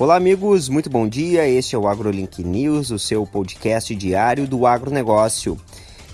Olá, amigos, muito bom dia. Este é o AgroLink News, o seu podcast diário do agronegócio.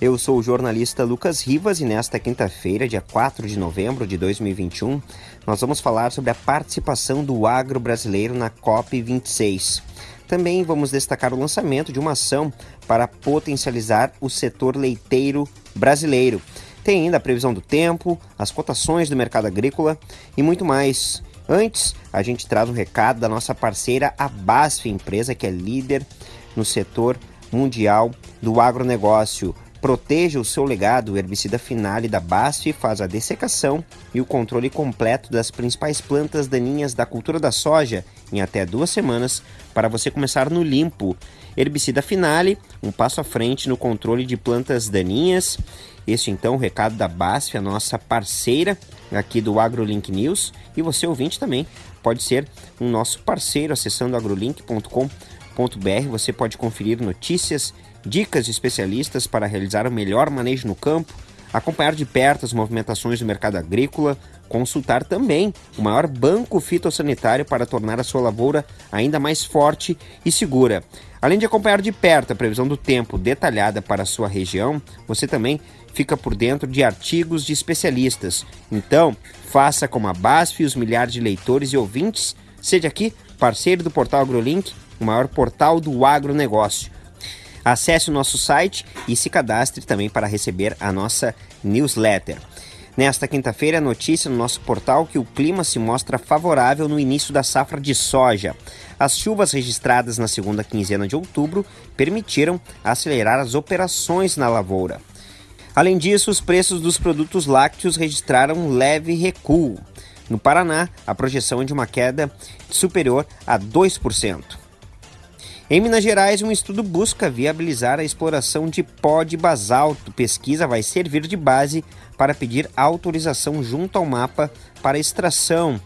Eu sou o jornalista Lucas Rivas e nesta quinta-feira, dia 4 de novembro de 2021, nós vamos falar sobre a participação do agro brasileiro na COP26. Também vamos destacar o lançamento de uma ação para potencializar o setor leiteiro brasileiro. Tem ainda a previsão do tempo, as cotações do mercado agrícola e muito mais. Antes, a gente traz um recado da nossa parceira, a BASF, empresa que é líder no setor mundial do agronegócio. Proteja o seu legado. O herbicida Finale da BASF faz a dessecação e o controle completo das principais plantas daninhas da cultura da soja em até duas semanas para você começar no limpo. Herbicida Finale, um passo à frente no controle de plantas daninhas. Este então o recado da BASF, a nossa parceira aqui do AgroLink News. E você, ouvinte, também pode ser um nosso parceiro acessando agrolink.com.br. Você pode conferir notícias, dicas de especialistas para realizar o melhor manejo no campo, acompanhar de perto as movimentações do mercado agrícola, consultar também o maior banco fitossanitário para tornar a sua lavoura ainda mais forte e segura. Além de acompanhar de perto a previsão do tempo detalhada para a sua região, você também fica por dentro de artigos de especialistas. Então, faça como a BASF e os milhares de leitores e ouvintes. Seja aqui parceiro do portal AgroLink, o maior portal do agronegócio. Acesse o nosso site e se cadastre também para receber a nossa newsletter. Nesta quinta-feira, notícia no nosso portal que o clima se mostra favorável no início da safra de soja. As chuvas registradas na segunda quinzena de outubro permitiram acelerar as operações na lavoura. Além disso, os preços dos produtos lácteos registraram um leve recuo. No Paraná, a projeção é de uma queda superior a 2%. Em Minas Gerais, um estudo busca viabilizar a exploração de pó de basalto. Pesquisa vai servir de base para pedir autorização junto ao mapa para extração.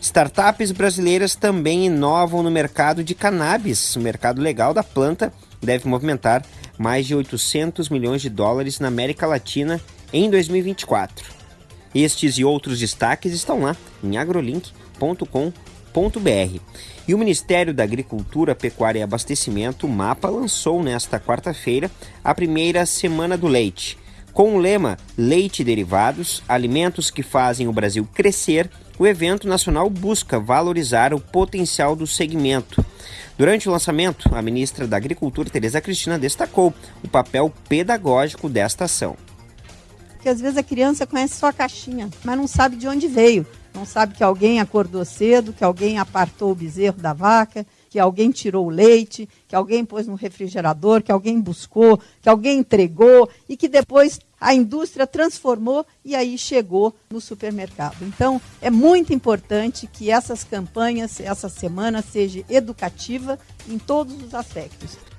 Startups brasileiras também inovam no mercado de cannabis. O mercado legal da planta deve movimentar mais de 800 milhões de dólares na América Latina em 2024. Estes e outros destaques estão lá em agrolink.com.br. E o Ministério da Agricultura, Pecuária e Abastecimento, MAPA, lançou nesta quarta-feira a primeira Semana do Leite. Com o lema Leite e Derivados, alimentos que fazem o Brasil crescer, o evento nacional busca valorizar o potencial do segmento. Durante o lançamento, a ministra da Agricultura, Tereza Cristina, destacou o papel pedagógico desta ação. Porque às vezes a criança conhece só a caixinha, mas não sabe de onde veio. Não sabe que alguém acordou cedo, que alguém apartou o bezerro da vaca, que alguém tirou o leite, que alguém pôs no refrigerador, que alguém buscou, que alguém entregou e que depois a indústria transformou e aí chegou no supermercado. Então, é muito importante que essas campanhas, essa semana, seja educativa em todos os aspectos.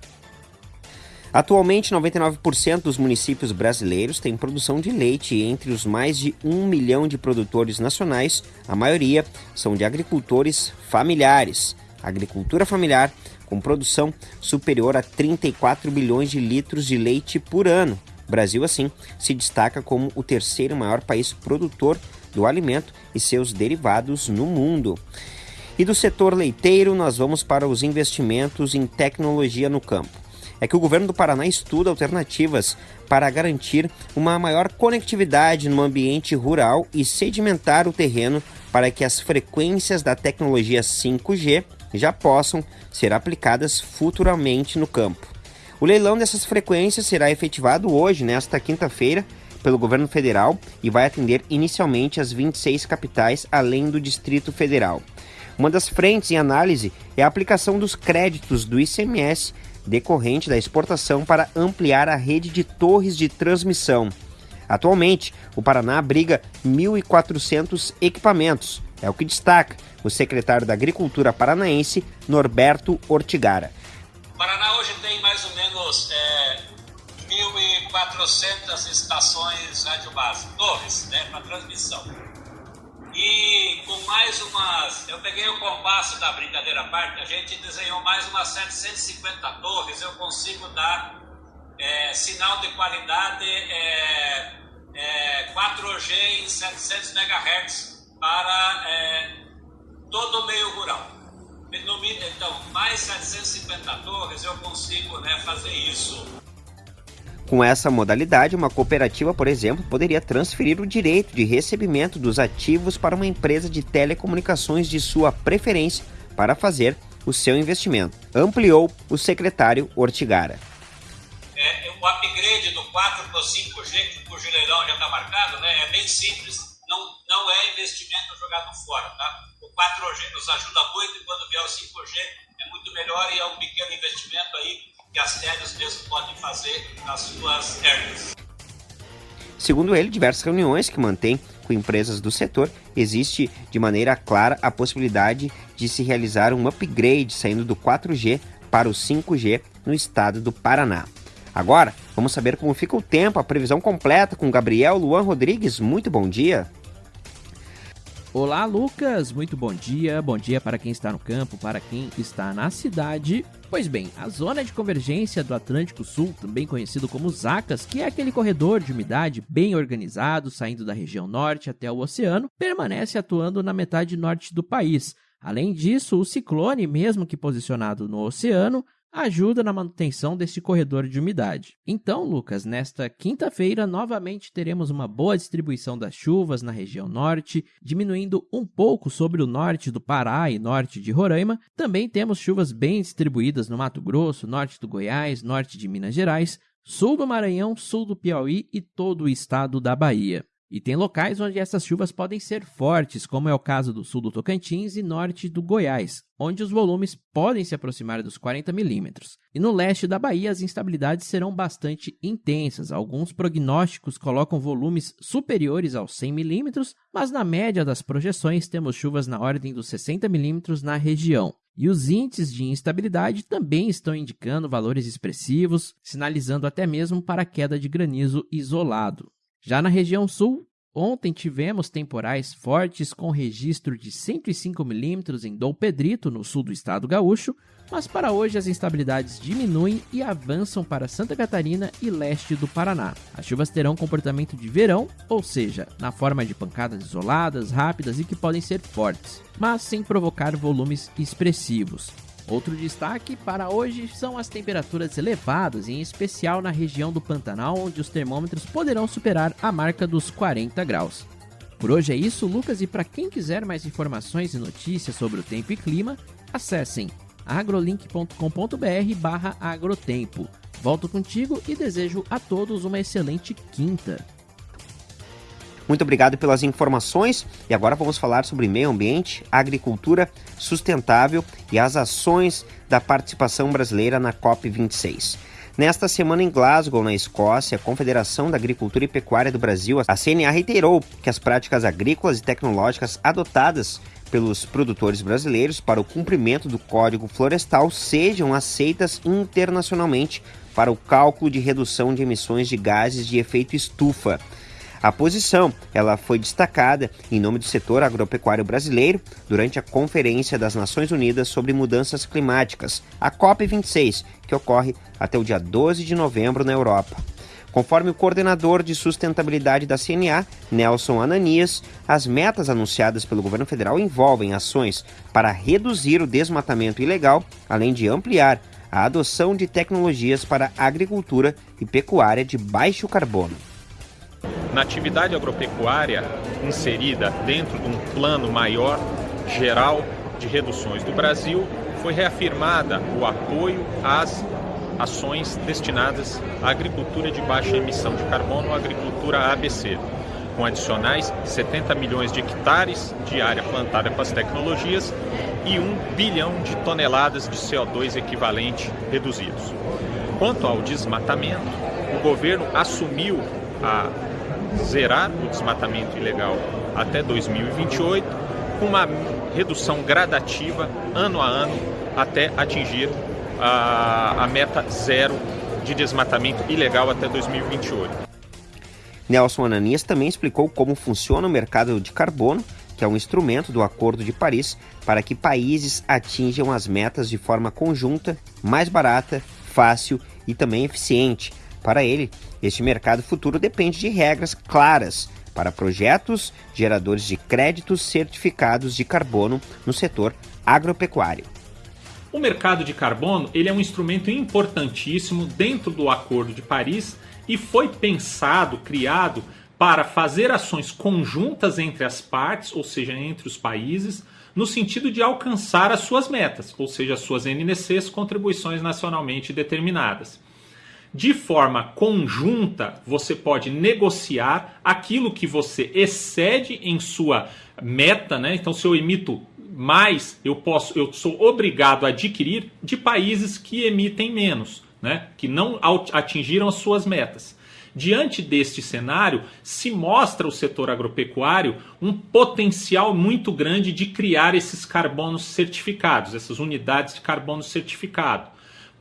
Atualmente, 99% dos municípios brasileiros têm produção de leite e entre os mais de um milhão de produtores nacionais, a maioria são de agricultores familiares. Agricultura familiar com produção superior a 34 bilhões de litros de leite por ano. O Brasil, assim, se destaca como o terceiro maior país produtor do alimento e seus derivados no mundo. E do setor leiteiro, nós vamos para os investimentos em tecnologia no campo é que o governo do Paraná estuda alternativas para garantir uma maior conectividade no ambiente rural e sedimentar o terreno para que as frequências da tecnologia 5G já possam ser aplicadas futuramente no campo. O leilão dessas frequências será efetivado hoje, nesta quinta-feira, pelo governo federal e vai atender inicialmente as 26 capitais, além do Distrito Federal. Uma das frentes em análise é a aplicação dos créditos do ICMS decorrente da exportação para ampliar a rede de torres de transmissão. Atualmente, o Paraná abriga 1.400 equipamentos, é o que destaca o secretário da Agricultura paranaense, Norberto Ortigara. O Paraná hoje tem mais ou menos é, 1.400 estações radiobásicas, torres né, para transmissão. E com mais umas. Eu peguei o compasso da brincadeira parte, a gente desenhou mais umas 750 torres. Eu consigo dar é, sinal de qualidade é, é, 4G em 700 MHz para é, todo o meio rural. Então, mais 750 torres eu consigo né, fazer isso. Com essa modalidade, uma cooperativa, por exemplo, poderia transferir o direito de recebimento dos ativos para uma empresa de telecomunicações de sua preferência para fazer o seu investimento, ampliou o secretário Ortigara. É, o upgrade do 4 para o 5G, que o leilão já está marcado, né, é bem simples, não, não é investimento jogado fora. Tá? O 4G nos ajuda muito e quando vier o 5G é muito melhor e é um pequeno investimento aí que as teles mesmo podem fazer nas suas hernias. Segundo ele, diversas reuniões que mantém com empresas do setor, existe de maneira clara a possibilidade de se realizar um upgrade saindo do 4G para o 5G no estado do Paraná. Agora, vamos saber como fica o tempo, a previsão completa com Gabriel Luan Rodrigues. Muito bom dia. Olá, Lucas. Muito bom dia. Bom dia para quem está no campo, para quem está na cidade. Pois bem, a zona de convergência do Atlântico Sul, também conhecido como ZACAS, que é aquele corredor de umidade bem organizado, saindo da região norte até o oceano, permanece atuando na metade norte do país. Além disso, o ciclone, mesmo que posicionado no oceano, ajuda na manutenção deste corredor de umidade. Então, Lucas, nesta quinta-feira novamente teremos uma boa distribuição das chuvas na região norte, diminuindo um pouco sobre o norte do Pará e norte de Roraima. Também temos chuvas bem distribuídas no Mato Grosso, norte do Goiás, norte de Minas Gerais, sul do Maranhão, sul do Piauí e todo o estado da Bahia. E tem locais onde essas chuvas podem ser fortes, como é o caso do sul do Tocantins e norte do Goiás, onde os volumes podem se aproximar dos 40 milímetros. E no leste da Bahia, as instabilidades serão bastante intensas. Alguns prognósticos colocam volumes superiores aos 100 milímetros, mas na média das projeções temos chuvas na ordem dos 60 milímetros na região. E os índices de instabilidade também estão indicando valores expressivos, sinalizando até mesmo para queda de granizo isolado. Já na região sul, ontem tivemos temporais fortes com registro de 105 milímetros em Dom Pedrito, no sul do estado gaúcho, mas para hoje as instabilidades diminuem e avançam para Santa Catarina e leste do Paraná. As chuvas terão comportamento de verão, ou seja, na forma de pancadas isoladas, rápidas e que podem ser fortes, mas sem provocar volumes expressivos. Outro destaque para hoje são as temperaturas elevadas, em especial na região do Pantanal, onde os termômetros poderão superar a marca dos 40 graus. Por hoje é isso, Lucas, e para quem quiser mais informações e notícias sobre o tempo e clima, acessem agrolink.com.br agrotempo. Volto contigo e desejo a todos uma excelente quinta. Muito obrigado pelas informações e agora vamos falar sobre meio ambiente, agricultura sustentável e as ações da participação brasileira na COP26. Nesta semana em Glasgow, na Escócia, a Confederação da Agricultura e Pecuária do Brasil, a CNA, reiterou que as práticas agrícolas e tecnológicas adotadas pelos produtores brasileiros para o cumprimento do Código Florestal sejam aceitas internacionalmente para o cálculo de redução de emissões de gases de efeito estufa. A posição ela foi destacada em nome do setor agropecuário brasileiro durante a Conferência das Nações Unidas sobre Mudanças Climáticas, a COP26, que ocorre até o dia 12 de novembro na Europa. Conforme o coordenador de sustentabilidade da CNA, Nelson Ananias, as metas anunciadas pelo governo federal envolvem ações para reduzir o desmatamento ilegal, além de ampliar a adoção de tecnologias para agricultura e pecuária de baixo carbono. Na atividade agropecuária inserida dentro de um plano maior, geral, de reduções do Brasil, foi reafirmada o apoio às ações destinadas à agricultura de baixa emissão de carbono, agricultura ABC, com adicionais 70 milhões de hectares de área plantada com as tecnologias e 1 bilhão de toneladas de CO2 equivalente reduzidos. Quanto ao desmatamento, o governo assumiu a zerar o desmatamento ilegal até 2028, com uma redução gradativa ano a ano até atingir a, a meta zero de desmatamento ilegal até 2028. Nelson Ananias também explicou como funciona o mercado de carbono, que é um instrumento do Acordo de Paris para que países atinjam as metas de forma conjunta, mais barata, fácil e também eficiente, para ele, este mercado futuro depende de regras claras para projetos geradores de créditos certificados de carbono no setor agropecuário. O mercado de carbono ele é um instrumento importantíssimo dentro do Acordo de Paris e foi pensado, criado para fazer ações conjuntas entre as partes, ou seja, entre os países, no sentido de alcançar as suas metas, ou seja, as suas NNCs, contribuições nacionalmente determinadas. De forma conjunta, você pode negociar aquilo que você excede em sua meta, né? Então, se eu emito mais, eu posso, eu sou obrigado a adquirir de países que emitem menos, né? Que não atingiram as suas metas. Diante deste cenário, se mostra o setor agropecuário um potencial muito grande de criar esses carbonos certificados, essas unidades de carbono certificado.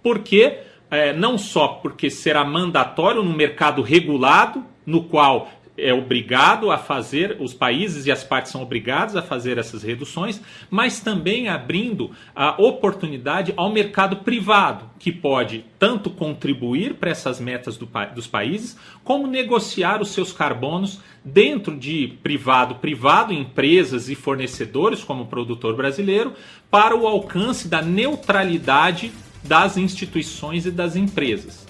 Por quê? É, não só porque será mandatório no mercado regulado, no qual é obrigado a fazer, os países e as partes são obrigados a fazer essas reduções, mas também abrindo a oportunidade ao mercado privado, que pode tanto contribuir para essas metas do, dos países, como negociar os seus carbonos dentro de privado, privado, empresas e fornecedores, como o produtor brasileiro, para o alcance da neutralidade das instituições e das empresas.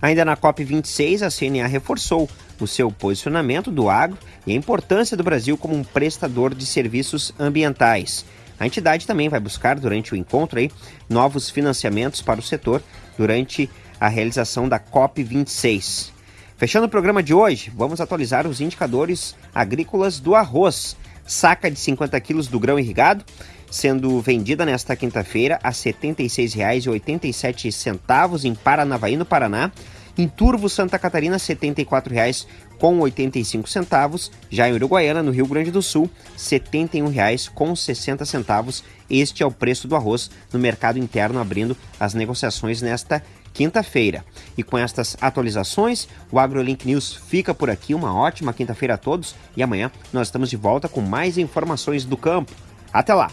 Ainda na COP26, a CNA reforçou o seu posicionamento do agro e a importância do Brasil como um prestador de serviços ambientais. A entidade também vai buscar, durante o encontro, aí, novos financiamentos para o setor durante a realização da COP26. Fechando o programa de hoje, vamos atualizar os indicadores agrícolas do arroz. Saca de 50 quilos do grão irrigado sendo vendida nesta quinta-feira a R$ 76,87 em Paranavaí, no Paraná. Em Turvo, Santa Catarina, R$ 74,85. Já em Uruguaiana, no Rio Grande do Sul, R$ 71,60. Este é o preço do arroz no mercado interno, abrindo as negociações nesta quinta-feira. E com estas atualizações, o AgroLink News fica por aqui. Uma ótima quinta-feira a todos e amanhã nós estamos de volta com mais informações do campo. Até lá!